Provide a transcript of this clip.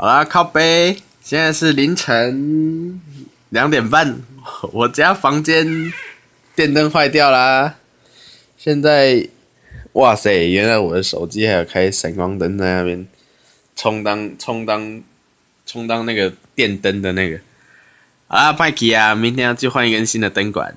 好啦，靠背，现在是凌晨两点半，我家房间电灯坏掉啦。现在，哇塞，原来我的手机还有开闪光灯在那边充当充当充当那个电灯的那个。啊，派克啊，明天要去换一根新的灯管。